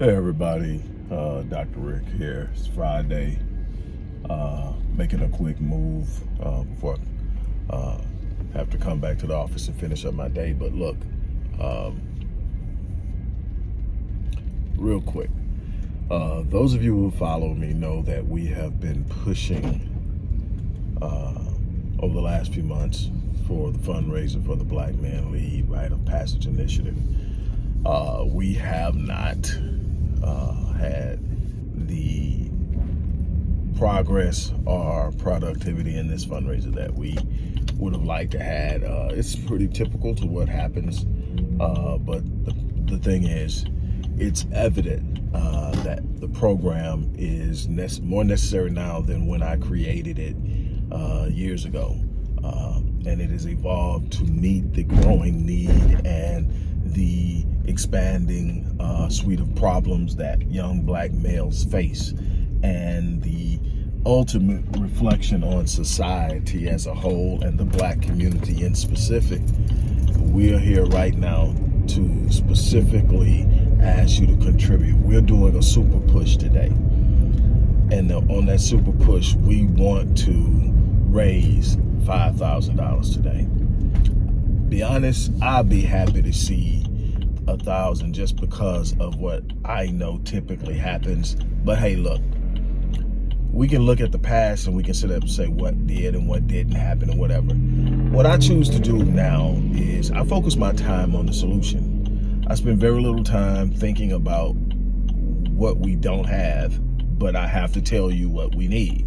Hey everybody, uh, Dr. Rick here. It's Friday. Uh, making a quick move uh, before I uh, have to come back to the office and finish up my day. But look, um, real quick, uh, those of you who follow me know that we have been pushing uh, over the last few months for the fundraiser for the Black Man Lead Rite of Passage Initiative. we have not uh, had the progress or productivity in this fundraiser that we would have liked to had. Uh, it's pretty typical to what happens, uh, but the, the thing is, it's evident uh, that the program is more necessary now than when I created it uh, years ago. Uh, and it has evolved to meet the growing need and the expanding uh, suite of problems that young black males face and the ultimate reflection on society as a whole and the black community in specific. We are here right now to specifically ask you to contribute. We're doing a super push today. And on that super push, we want to raise $5,000 today. Be honest, I'll be happy to see a thousand just because of what I know typically happens. But hey, look, we can look at the past and we can sit up and say what did and what didn't happen and whatever. What I choose to do now is I focus my time on the solution. I spend very little time thinking about what we don't have, but I have to tell you what we need.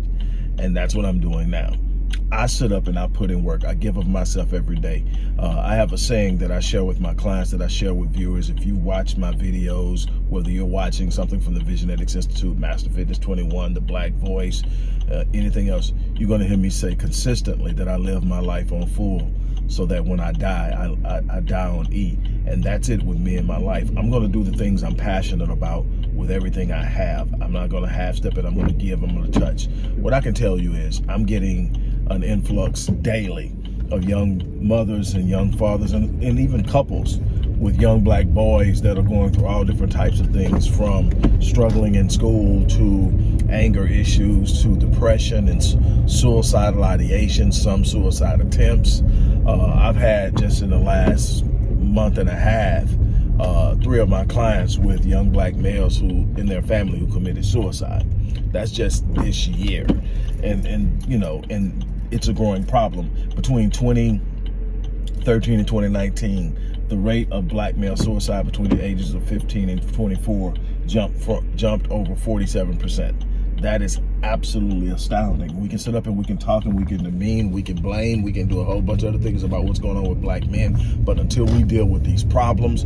And that's what I'm doing now. I sit up and I put in work. I give of myself every day. Uh, I have a saying that I share with my clients that I share with viewers. If you watch my videos, whether you're watching something from the Visionetics Institute, Master Fitness 21, The Black Voice, uh, anything else, you're going to hear me say consistently that I live my life on full so that when I die, I, I, I die on E. And that's it with me in my life. I'm going to do the things I'm passionate about with everything I have. I'm not going to half step it. I'm going to give, I'm going to touch. What I can tell you is I'm getting an influx daily of young mothers and young fathers and, and even couples with young black boys that are going through all different types of things from struggling in school to anger issues to depression and suicidal ideation, some suicide attempts. Uh, I've had just in the last month and a half, uh, three of my clients with young black males who in their family who committed suicide. That's just this year. And, and you know, and it's a growing problem. Between 2013 and 2019, the rate of black male suicide between the ages of 15 and 24 jumped, for, jumped over 47%. That is absolutely astounding. We can sit up and we can talk and we can demean, we can blame, we can do a whole bunch of other things about what's going on with black men. But until we deal with these problems,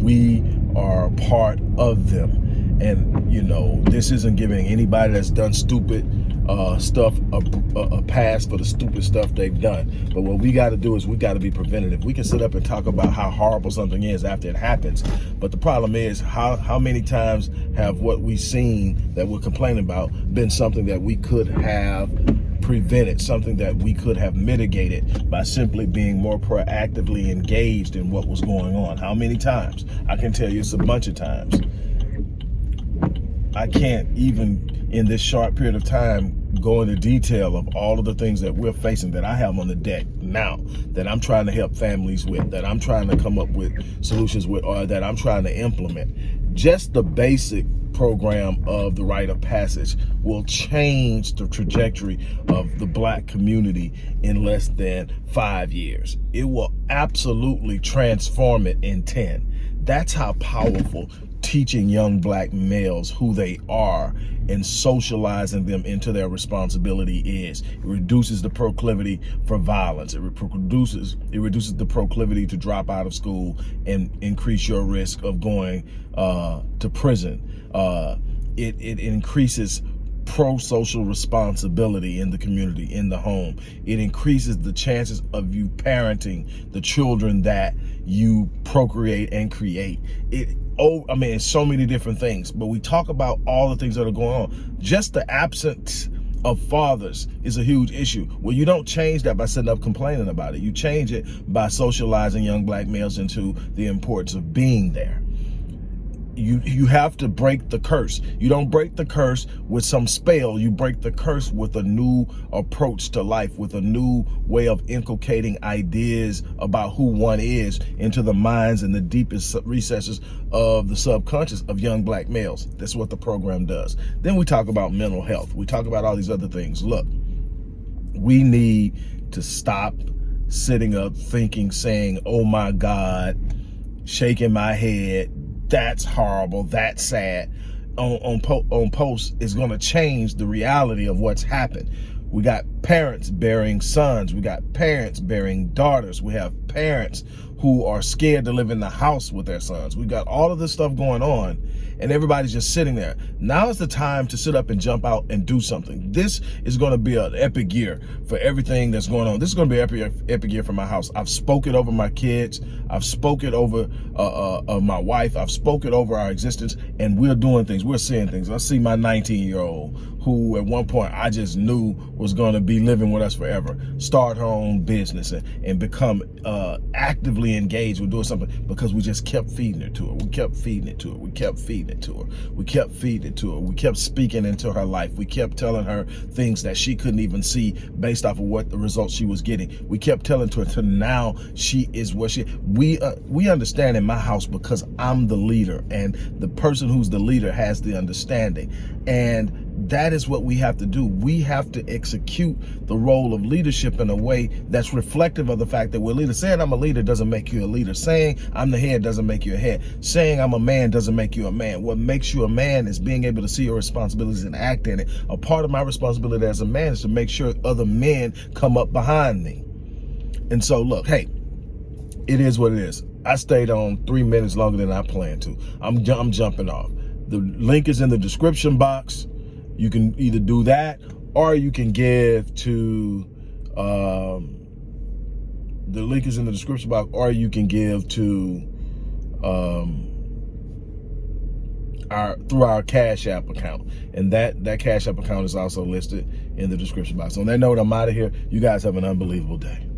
we are part of them. And, you know, this isn't giving anybody that's done stupid uh, stuff a, a, pass for the stupid stuff they've done. But what we got to do is we got to be preventative. We can sit up and talk about how horrible something is after it happens. But the problem is how, how many times have what we've seen that we're complaining about been something that we could have prevented, something that we could have mitigated by simply being more proactively engaged in what was going on. How many times? I can tell you it's a bunch of times. I can't even in this short period of time go into detail of all of the things that we're facing that I have on the deck now that I'm trying to help families with, that I'm trying to come up with solutions with, or that I'm trying to implement. Just the basic program of the rite of passage will change the trajectory of the black community in less than five years. It will absolutely transform it in 10. That's how powerful teaching young black males who they are and socializing them into their responsibility is. It reduces the proclivity for violence. It reduces, it reduces the proclivity to drop out of school and increase your risk of going uh, to prison. Uh, it, it increases pro-social responsibility in the community, in the home. It increases the chances of you parenting the children that you procreate and create. It oh, I mean, so many different things, but we talk about all the things that are going on. Just the absence of fathers is a huge issue. Well, you don't change that by sitting up complaining about it. You change it by socializing young black males into the importance of being there. You you have to break the curse. You don't break the curse with some spell. You break the curse with a new approach to life, with a new way of inculcating ideas about who one is into the minds and the deepest recesses of the subconscious of young black males. That's what the program does. Then we talk about mental health. We talk about all these other things. Look, we need to stop sitting up thinking, saying, oh my God, shaking my head, that's horrible, that's sad, on, on, po on posts is going to change the reality of what's happened. We got parents bearing sons. We got parents bearing daughters. We have parents who are scared to live in the house with their sons. We got all of this stuff going on and everybody's just sitting there. Now is the time to sit up and jump out and do something. This is going to be an epic year for everything that's going on. This is going to be epic, epic year for my house. I've spoken over my kids. I've spoken over uh, uh, uh, my wife. I've spoken over our existence and we're doing things. We're seeing things. I see my 19 year old who at one point I just knew was going to be living with us forever, start her own business and, and become uh, engaged with doing something because we just kept feeding it to her. We kept feeding it to her. We kept feeding it to her. We kept feeding it to her. We kept speaking into her life. We kept telling her things that she couldn't even see based off of what the results she was getting. We kept telling to her to now she is what she, we, uh, we understand in my house because I'm the leader and the person who's the leader has the understanding. And that is what we have to do. We have to execute the role of leadership in a way that's reflective of the fact that we're leaders. Saying I'm a leader doesn't make you a leader. Saying I'm the head doesn't make you a head. Saying I'm a man doesn't make you a man. What makes you a man is being able to see your responsibilities and act in it. A part of my responsibility as a man is to make sure other men come up behind me. And so look, hey, it is what it is. I stayed on three minutes longer than I planned to. I'm, I'm jumping off. The link is in the description box. You can either do that or you can give to, um, the link is in the description box, or you can give to, um, our through our Cash App account. And that, that Cash App account is also listed in the description box. On that note, I'm out of here. You guys have an unbelievable day.